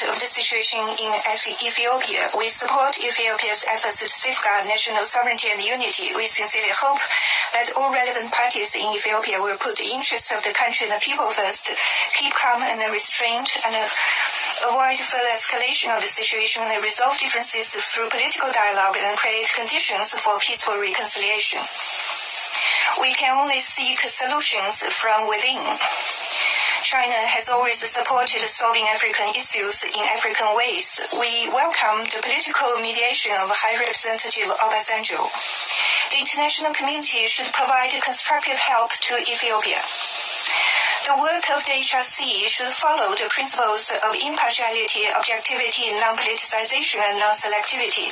of the situation in Ethiopia. We support Ethiopia's efforts to safeguard national sovereignty and unity. We sincerely hope that all relevant parties in Ethiopia will put the interests of the country and the people first, keep calm and restraint, and uh, avoid further escalation of the situation and resolve differences through political dialogue and create conditions for peaceful reconciliation. We can only seek solutions from within. China has always supported solving African issues in African ways. We welcome the political mediation of High Representative Obasanjo. The international community should provide constructive help to Ethiopia. The work of the HRC should follow the principles of impartiality, objectivity, non-politicization, and non-selectivity.